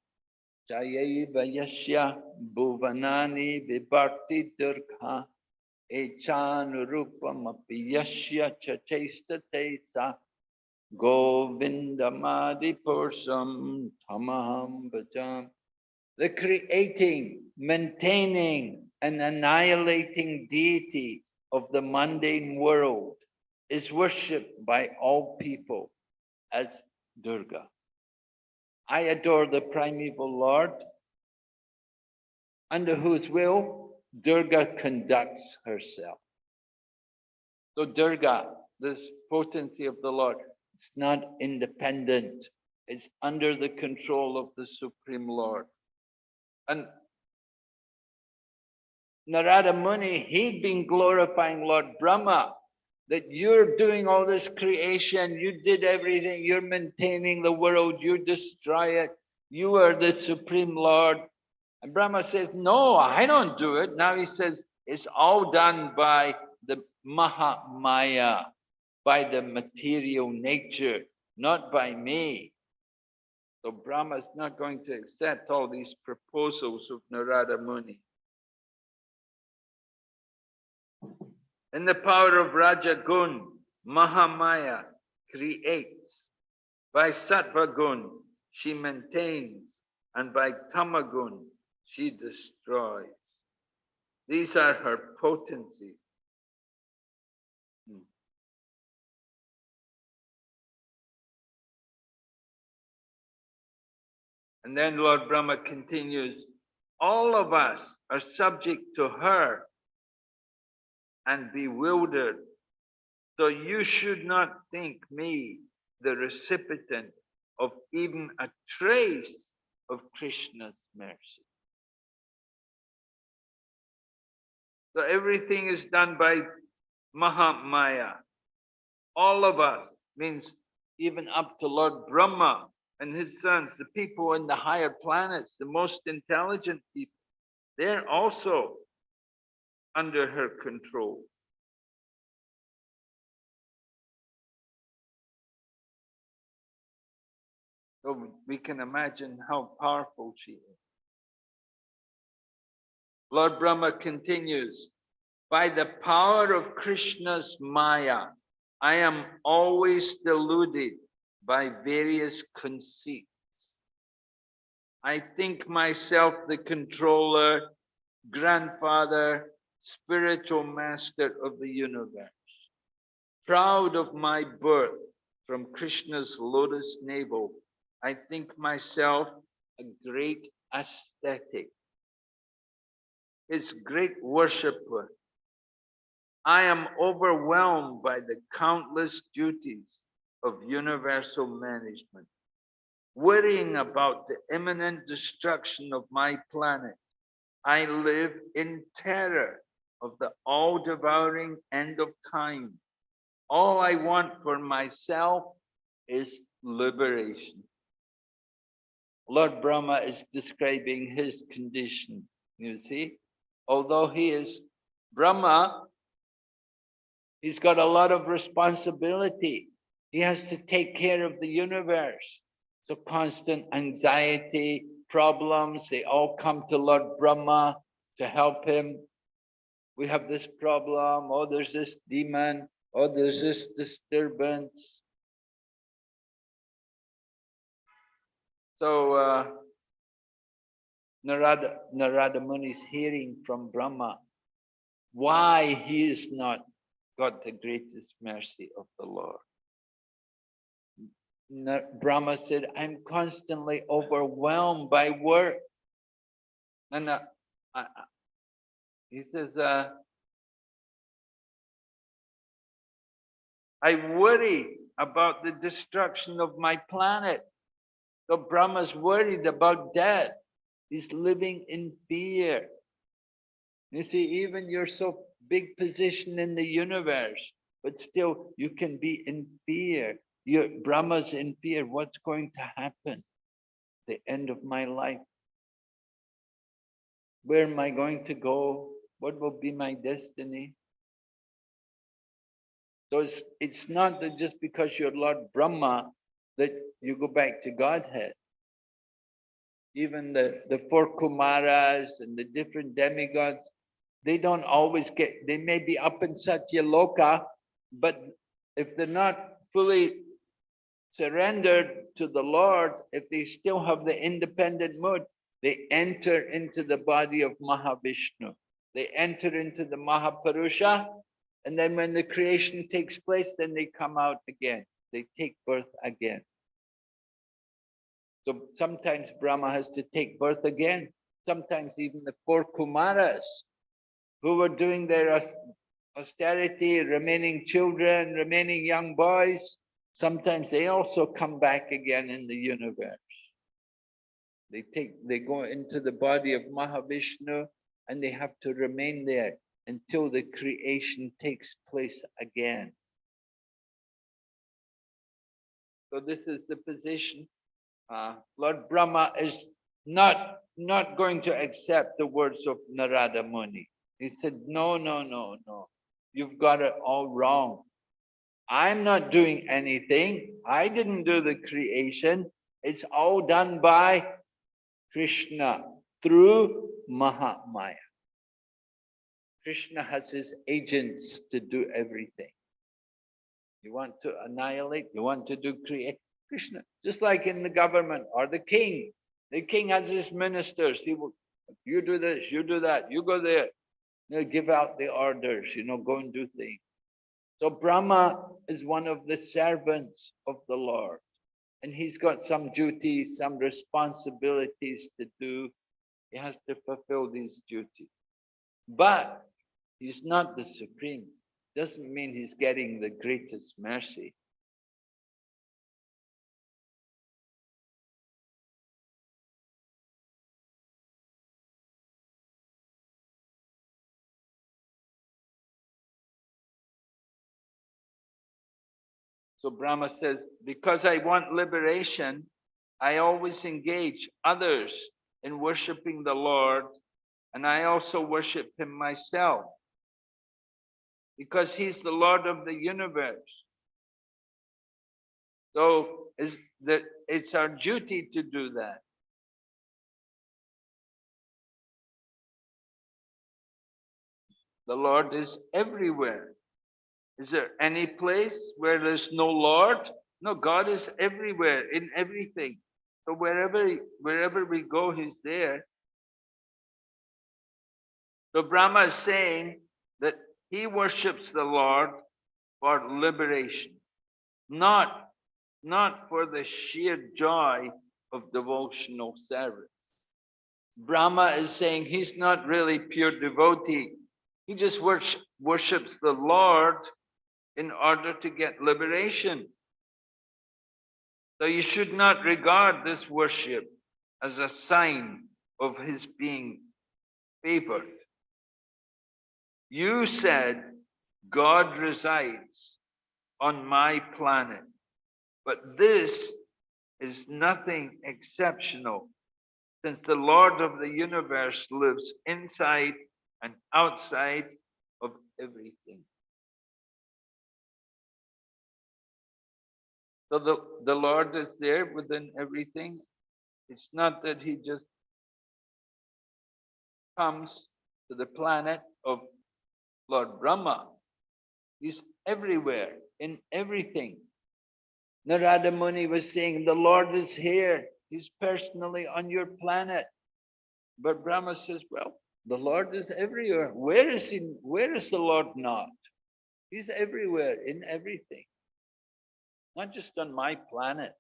Jayaiva Yashya Bhuvanani Vibharti Durga Echanurupamapi Yashya Chachestate Sa Govindamadi Pursam Tamaham Bhajam. The creating, maintaining, and annihilating deity of the mundane world is worshipped by all people as Durga. I adore the primeval Lord, under whose will Durga conducts herself. So Durga, this potency of the Lord, it's not independent. It's under the control of the Supreme Lord. And Narada Muni, he'd been glorifying Lord Brahma, that you're doing all this creation, you did everything, you're maintaining the world, you destroy it, you are the Supreme Lord, and Brahma says, no, I don't do it. Now he says, it's all done by the Mahamaya, by the material nature, not by me. So Brahma is not going to accept all these proposals of Narada Muni. In the power of Rajagun, Mahamaya creates. By Sattva Gun, she maintains and by Tamagun she destroys. These are her potencies. And then Lord Brahma continues, all of us are subject to her and bewildered. So you should not think me the recipient of even a trace of Krishna's mercy. So everything is done by Mahamaya. All of us means even up to Lord Brahma and his sons, the people in the higher planets, the most intelligent people, they're also under her control. So we can imagine how powerful she is. Lord Brahma continues, by the power of Krishna's Maya, I am always deluded by various conceits. I think myself the controller, grandfather, spiritual master of the universe. Proud of my birth from Krishna's lotus navel, I think myself a great ascetic, his great worshipper. I am overwhelmed by the countless duties of universal management, worrying about the imminent destruction of my planet. I live in terror of the all-devouring end of time. All I want for myself is liberation. Lord Brahma is describing his condition, you see. Although he is Brahma, he's got a lot of responsibility. He has to take care of the universe. So constant anxiety, problems, they all come to Lord Brahma to help him. We have this problem, oh, there's this demon, oh, there's this disturbance. So uh, Narada, Narada Muni is hearing from Brahma why he is not got the greatest mercy of the Lord. Brahma said, I'm constantly overwhelmed by work. And uh, uh, he says, uh, I worry about the destruction of my planet. So Brahma's worried about death. He's living in fear. You see, even you're so big position in the universe, but still you can be in fear your Brahma's in fear. What's going to happen? The end of my life. Where am I going to go? What will be my destiny? So it's, it's not that just because you're Lord Brahma that you go back to Godhead. Even the, the four Kumaras and the different demigods, they don't always get, they may be up in Satyaloka, but if they're not fully surrendered to the Lord, if they still have the independent mood, they enter into the body of Mahavishnu. They enter into the Mahapurusha, and then when the creation takes place, then they come out again. They take birth again. So sometimes Brahma has to take birth again. Sometimes even the four Kumaras who were doing their austerity, remaining children, remaining young boys, sometimes they also come back again in the universe. They take, they go into the body of Mahavishnu and they have to remain there until the creation takes place again. So this is the position. Uh, Lord Brahma is not, not going to accept the words of Narada Muni. He said, no, no, no, no. You've got it all wrong. I'm not doing anything. I didn't do the creation. It's all done by Krishna through Mahamaya. Krishna has his agents to do everything. You want to annihilate, you want to do create, Krishna, just like in the government or the king, The king has his ministers. He will, you do this, you do that, you go there. They'll give out the orders, you know, go and do things. So Brahma is one of the servants of the Lord. And he's got some duties, some responsibilities to do. He has to fulfill these duties. But he's not the supreme. Doesn't mean he's getting the greatest mercy. So Brahma says, because I want liberation, I always engage others in worshiping the Lord, and I also worship him myself. Because he's the Lord of the universe. So is that it's our duty to do that. The Lord is everywhere. Is there any place where there's no Lord? No, God is everywhere in everything. So wherever wherever we go, He's there. So Brahma is saying that he worships the Lord for liberation, not, not for the sheer joy of devotional service. Brahma is saying he's not really pure devotee. He just worships the Lord in order to get liberation. So you should not regard this worship as a sign of his being favored. You said God resides on my planet, but this is nothing exceptional since the Lord of the universe lives inside and outside of everything. So the, the Lord is there within everything. It's not that he just comes to the planet of Lord Brahma. He's everywhere, in everything. Narada Muni was saying, the Lord is here. He's personally on your planet. But Brahma says, well, the Lord is everywhere. Where is he? Where is the Lord not? He's everywhere in everything not just on my planet.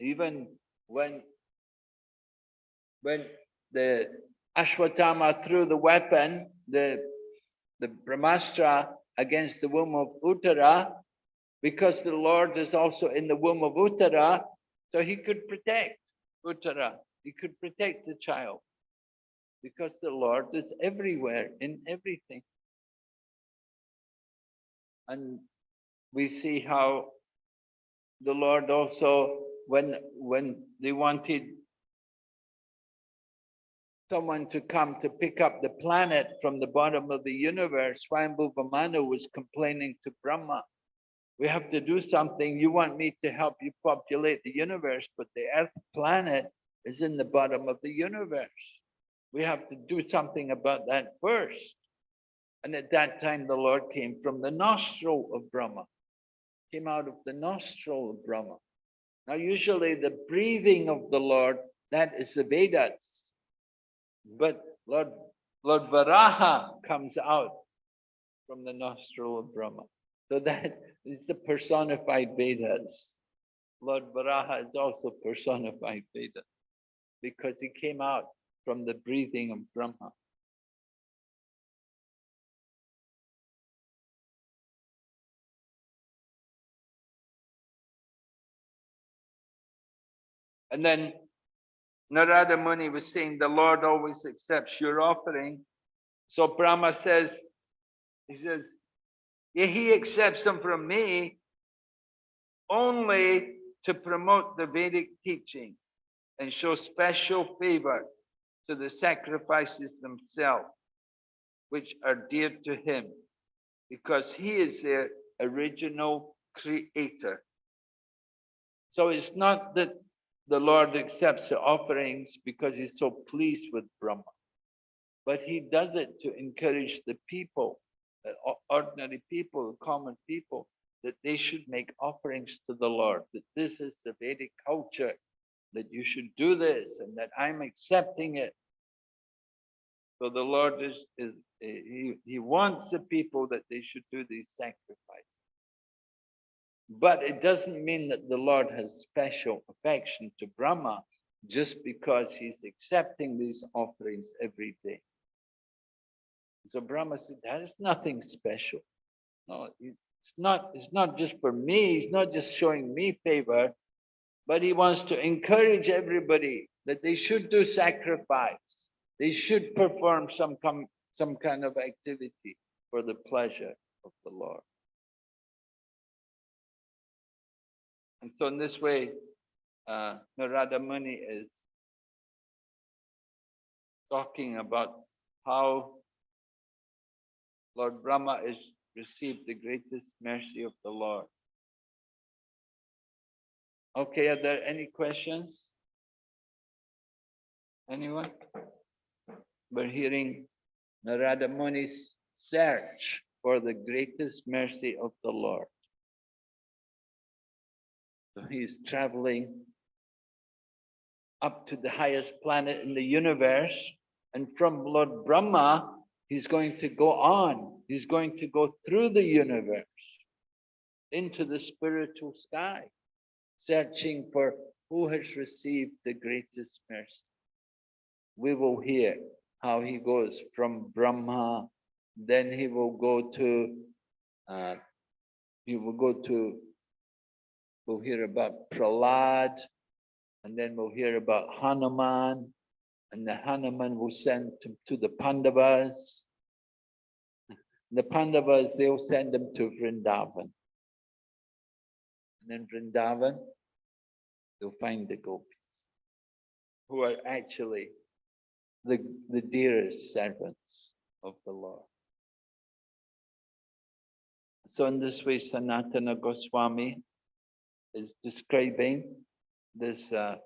Even when, when the Ashwatthama threw the weapon, the, the Brahmastra against the womb of Uttara, because the Lord is also in the womb of Uttara, so he could protect Uttara, he could protect the child, because the Lord is everywhere in everything. And we see how the Lord also, when, when they wanted someone to come to pick up the planet from the bottom of the universe, Swayambhuva Manu was complaining to Brahma, we have to do something. You want me to help you populate the universe, but the earth planet is in the bottom of the universe. We have to do something about that first. And at that time, the Lord came from the nostril of Brahma, came out of the nostril of Brahma. Now, usually the breathing of the Lord, that is the Vedas. But Lord, Lord Varaha comes out from the nostril of Brahma. So that is the personified Vedas. Lord Varaha is also personified Vedas because he came out from the breathing of Brahma. And then Narada Muni was saying the Lord always accepts your offering. So Brahma says, he says, yeah, he accepts them from me only to promote the Vedic teaching and show special favor to the sacrifices themselves, which are dear to him, because he is their original creator. So it's not that the Lord accepts the offerings because he's so pleased with Brahma. But he does it to encourage the people, ordinary people, common people, that they should make offerings to the Lord, that this is the Vedic culture, that you should do this and that I'm accepting it. So the Lord is, is he, he wants the people that they should do these sacrifices. But it doesn't mean that the Lord has special affection to Brahma just because he's accepting these offerings every day. So Brahma said, that is nothing special. No, it's not, it's not just for me, he's not just showing me favor, but he wants to encourage everybody that they should do sacrifice. They should perform some, some kind of activity for the pleasure of the Lord. And so in this way, uh, Narada Muni is talking about how Lord Brahma is received the greatest mercy of the Lord. Okay, are there any questions? Anyone? We're hearing Narada Muni's search for the greatest mercy of the Lord. So he's traveling up to the highest planet in the universe. And from Lord Brahma, he's going to go on. He's going to go through the universe into the spiritual sky, searching for who has received the greatest mercy. We will hear how he goes from Brahma, then he will go to, uh, he will go to We'll hear about Prahlad, and then we'll hear about Hanuman, and the Hanuman will send to, to the Pandavas. The Pandavas, they'll send them to Vrindavan. And then Vrindavan, they'll find the gopis, who are actually the, the dearest servants of the Lord. So in this way, Sanatana Goswami is describing this uh,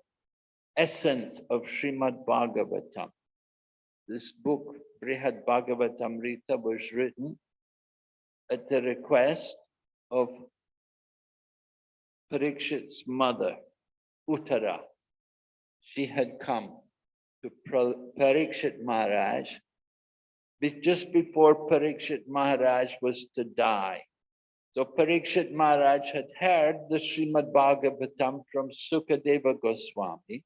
essence of Srimad Bhagavatam. This book, Brihad Bhagavatamrita, was written at the request of Parikshit's mother, Uttara. She had come to Parikshit Maharaj just before Parikshit Maharaj was to die. So Parikshit Maharaj had heard the Srimad Bhagavatam from Sukadeva Goswami.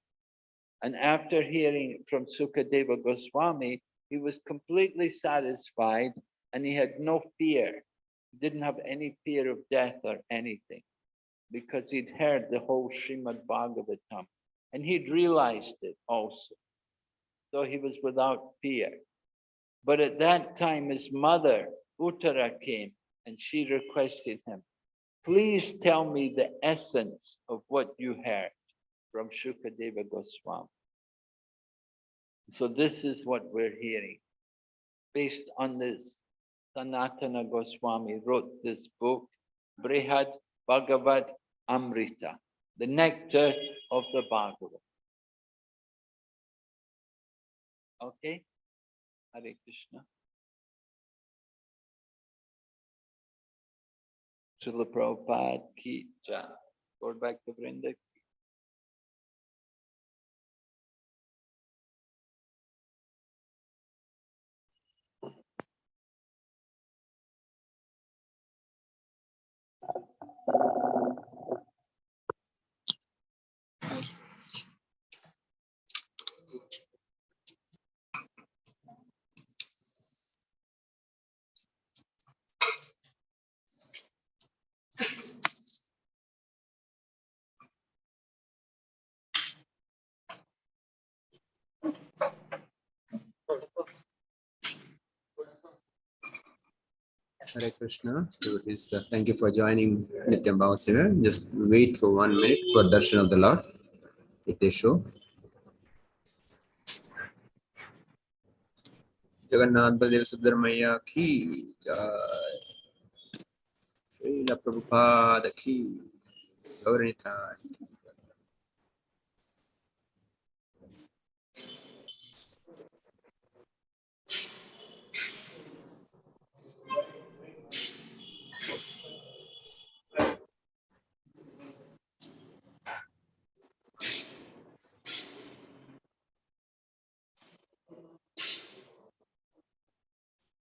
And after hearing from Sukadeva Goswami, he was completely satisfied and he had no fear. He didn't have any fear of death or anything because he'd heard the whole Srimad Bhagavatam and he'd realized it also. So he was without fear. But at that time, his mother, Uttara, came and she requested him, please tell me the essence of what you heard from Shukadeva Goswami. So this is what we're hearing. Based on this, Sanatana Goswami wrote this book, Brihad Bhagavad Amrita, the nectar of the Bhagavad. Okay? Hare Krishna. Srila Prabhupada ki jai. Go back to Vrinda. Hare Krishna. Uh, thank you for joining Nityam Bhavasana. Just wait for one minute for darshan of the Lord. If they show. Jagannath Baladev Subdharmaya ki jai. Srila Prabhupada ki. Gaura-Nitai ki.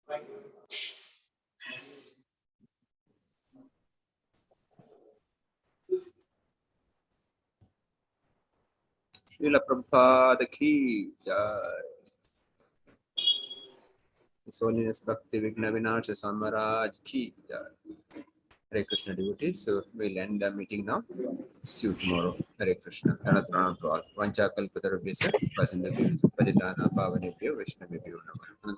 Jai. His Holiness Bhakti Vighna Vinasha Samaraj ki jai. Hare Krishna devotees, so we'll end the meeting now. See you tomorrow. Hare Krishna. Anatranam to all. Vancha kalpatarabhyasa. Pasindabhyasa. Paditana pavanebhyo Vaishnavebhyo Namah.